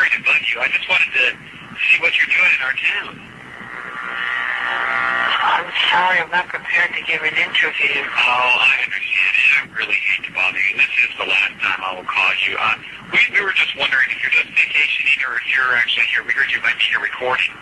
hotel room earlier. Sorry to bug you. I just wanted to see what you're doing in our town. I'm sorry, I'm not prepared to give an interview. Oh, I understand. And I really hate to bother you. This is the last time I will call you. Uh, we, we were just wondering if you're just vacationing or if you're actually here. We heard you might be here recording.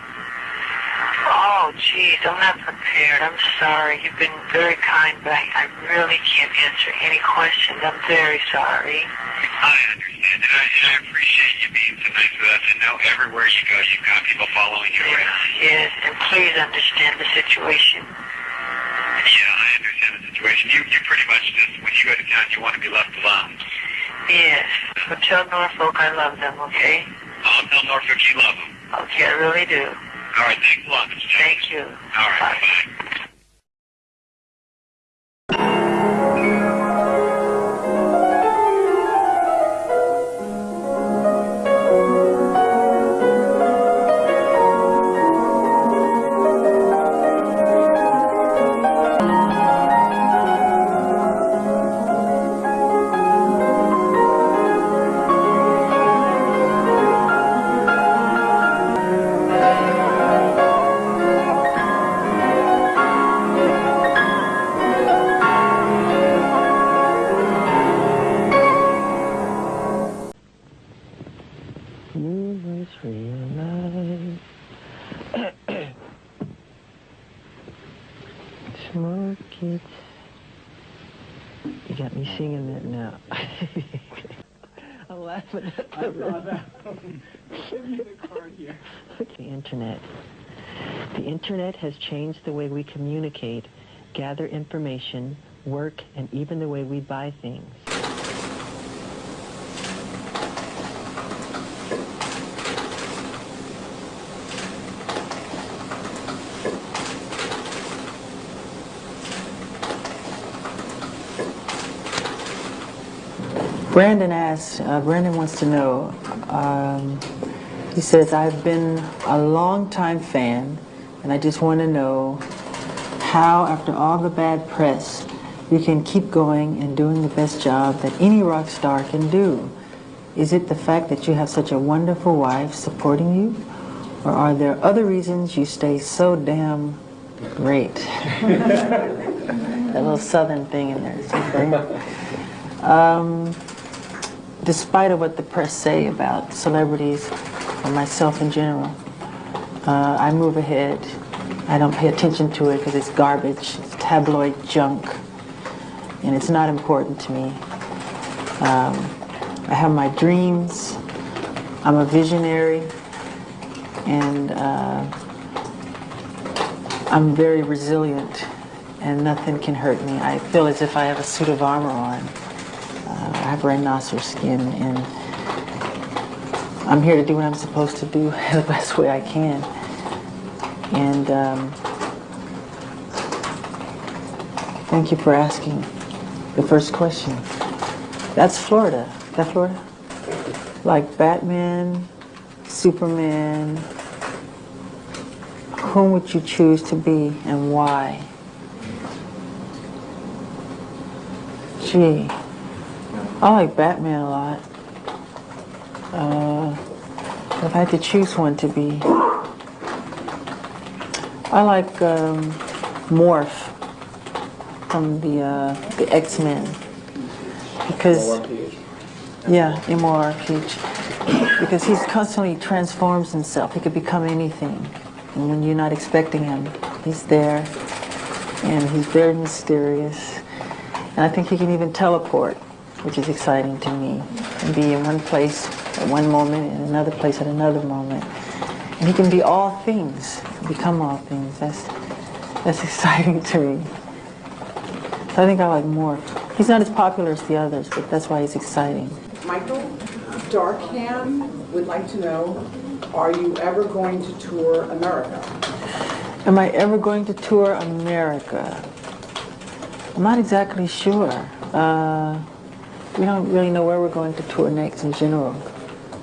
Oh, geez, I'm not prepared. I'm sorry. You've been very kind, but I, I really can't answer any questions. I'm very sorry. I understand, and I, and I appreciate you being so nice with us. And know everywhere you go, you've got people following you Yes, around. yes, and please understand the situation. Yeah, I understand the situation. You, you pretty much just, when you go to town, you want to be left alone. Yes, but tell Norfolk I love them, okay? I'll tell Norfolk you love them. Okay, I really do. All right, thanks a lot, Mr. Jackson. Thank you. All right, Bye. bye-bye. Realize Smoke it. You got me singing that now. I'm laughing at I saw that. Give me the card here. the internet. The internet has changed the way we communicate, gather information, work, and even the way we buy things. Brandon asks, uh, Brandon wants to know, um, he says, I've been a long-time fan, and I just want to know how, after all the bad press, you can keep going and doing the best job that any rock star can do. Is it the fact that you have such a wonderful wife supporting you? Or are there other reasons you stay so damn great? that little southern thing in there. Um, despite of what the press say about celebrities or myself in general, uh, I move ahead. I don't pay attention to it because it's garbage, it's tabloid junk, and it's not important to me. Um, I have my dreams. I'm a visionary, and uh, I'm very resilient, and nothing can hurt me. I feel as if I have a suit of armor on. Uh, I have rhinoceros skin, and I'm here to do what I'm supposed to do the best way I can. And um, thank you for asking the first question. That's Florida. Is that Florida? Like Batman, Superman. Whom would you choose to be and why? Gee. I like Batman a lot. Uh, if I had to choose one to be, I like um, Morph from the uh, the X Men because yeah, MORPH because he's constantly transforms himself. He could become anything, and when you're not expecting him, he's there, and he's very mysterious. And I think he can even teleport which is exciting to me, and be in one place at one moment, in another place at another moment. And he can be all things, become all things. That's, that's exciting to me. So I think I like Morph. He's not as popular as the others, but that's why he's exciting. Michael Darkham would like to know, are you ever going to tour America? Am I ever going to tour America? I'm not exactly sure. Uh, we don't really know where we're going to tour next in general.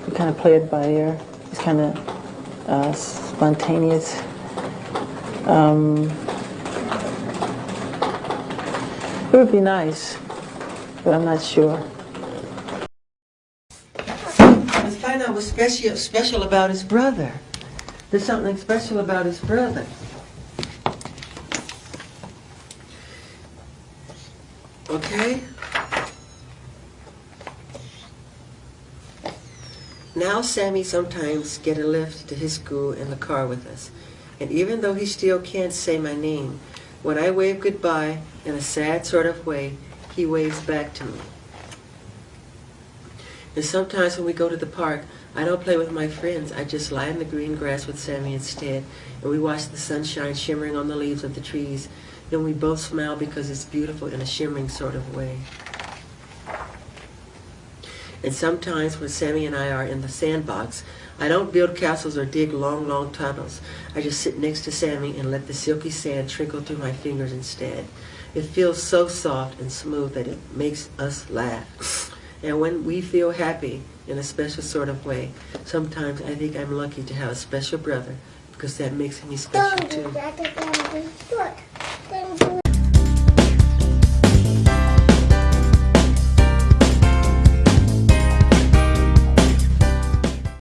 We kind of play it by ear. It's kind of uh, spontaneous. Um, it would be nice, but I'm not sure. i find out special special about his brother. There's something special about his brother. Okay? Now Sammy sometimes get a lift to his school in the car with us. And even though he still can't say my name, when I wave goodbye in a sad sort of way, he waves back to me. And sometimes when we go to the park, I don't play with my friends. I just lie in the green grass with Sammy instead, and we watch the sunshine shimmering on the leaves of the trees. Then we both smile because it's beautiful in a shimmering sort of way. And sometimes when Sammy and I are in the sandbox, I don't build castles or dig long, long tunnels. I just sit next to Sammy and let the silky sand trickle through my fingers instead. It feels so soft and smooth that it makes us laugh. And when we feel happy in a special sort of way, sometimes I think I'm lucky to have a special brother because that makes me special too.